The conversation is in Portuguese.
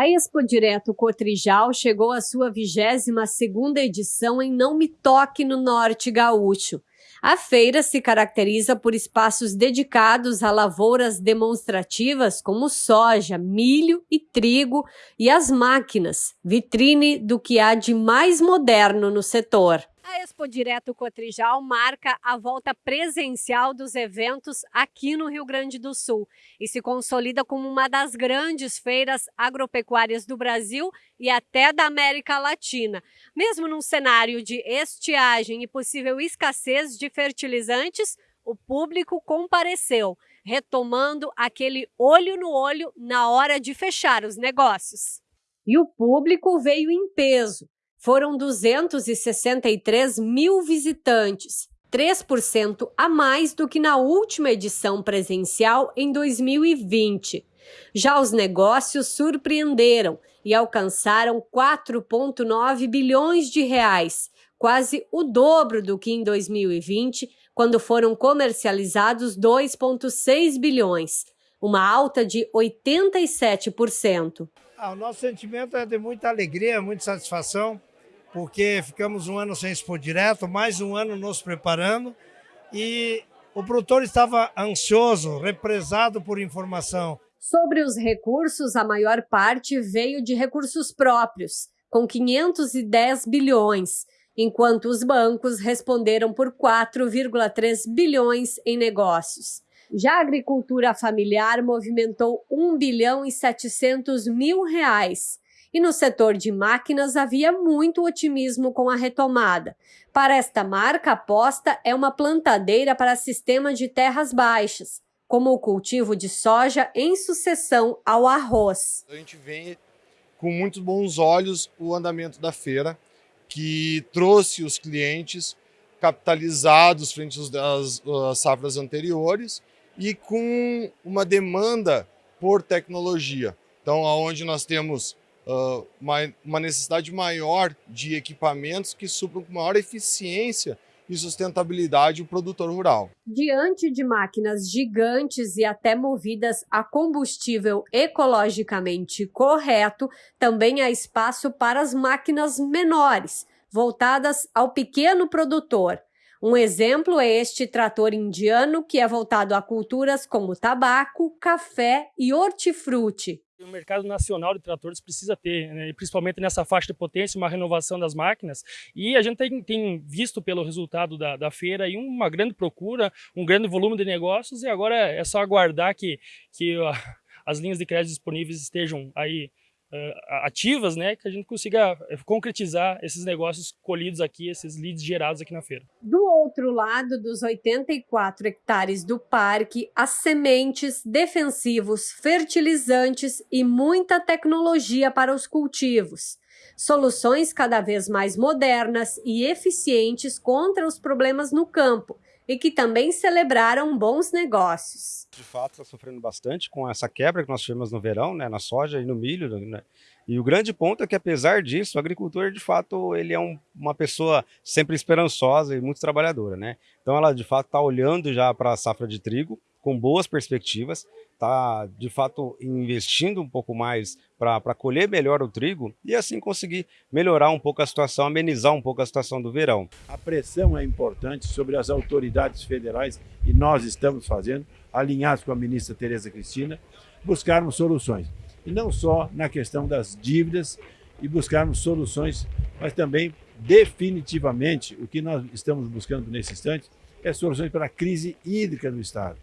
A Expo Direto Cotrijal chegou à sua 22ª edição em Não Me Toque no Norte Gaúcho. A feira se caracteriza por espaços dedicados a lavouras demonstrativas como soja, milho e trigo e as máquinas, vitrine do que há de mais moderno no setor. A Expo Direto Cotrijal marca a volta presencial dos eventos aqui no Rio Grande do Sul e se consolida como uma das grandes feiras agropecuárias do Brasil e até da América Latina. Mesmo num cenário de estiagem e possível escassez de fertilizantes, o público compareceu, retomando aquele olho no olho na hora de fechar os negócios. E o público veio em peso foram 263 mil visitantes, 3% a mais do que na última edição presencial em 2020. Já os negócios surpreenderam e alcançaram 4,9 bilhões de reais, quase o dobro do que em 2020, quando foram comercializados 2,6 bilhões, uma alta de 87%. Ah, o nosso sentimento é de muita alegria, muita satisfação porque ficamos um ano sem expor direto, mais um ano nos preparando e o produtor estava ansioso, represado por informação. Sobre os recursos, a maior parte veio de recursos próprios, com 510 bilhões, enquanto os bancos responderam por 4,3 bilhões em negócios. Já a agricultura familiar movimentou 1 bilhão e 700 mil reais, e no setor de máquinas havia muito otimismo com a retomada. Para esta marca, a aposta é uma plantadeira para sistema de terras baixas, como o cultivo de soja em sucessão ao arroz. A gente vê com muitos bons olhos o andamento da feira, que trouxe os clientes capitalizados frente às, às safras anteriores e com uma demanda por tecnologia. Então, aonde nós temos uma, uma necessidade maior de equipamentos que supram com maior eficiência e sustentabilidade o produtor rural. Diante de máquinas gigantes e até movidas a combustível ecologicamente correto, também há espaço para as máquinas menores, voltadas ao pequeno produtor. Um exemplo é este trator indiano, que é voltado a culturas como tabaco, café e hortifruti. O mercado nacional de tratores precisa ter, né, principalmente nessa faixa de potência, uma renovação das máquinas. E a gente tem, tem visto pelo resultado da, da, feira aí uma grande procura, um grande volume de negócios, e agora é só aguardar que, que as linhas de crédito disponíveis estejam aí ativas, né, que a gente consiga eh, concretizar esses negócios colhidos aqui, esses leads gerados aqui na feira. Do outro lado dos 84 hectares do parque, as sementes, defensivos, fertilizantes e muita tecnologia para os cultivos. Soluções cada vez mais modernas e eficientes contra os problemas no campo, e que também celebraram bons negócios. De fato, está sofrendo bastante com essa quebra que nós tivemos no verão, né, na soja e no milho. Né? E o grande ponto é que, apesar disso, o agricultor, de fato, ele é um, uma pessoa sempre esperançosa e muito trabalhadora. Né? Então, ela, de fato, está olhando já para a safra de trigo com boas perspectivas, está de fato investindo um pouco mais para colher melhor o trigo e assim conseguir melhorar um pouco a situação, amenizar um pouco a situação do verão. A pressão é importante sobre as autoridades federais e nós estamos fazendo, alinhados com a ministra Tereza Cristina, buscarmos soluções. E não só na questão das dívidas e buscarmos soluções, mas também definitivamente o que nós estamos buscando nesse instante é soluções para a crise hídrica no Estado.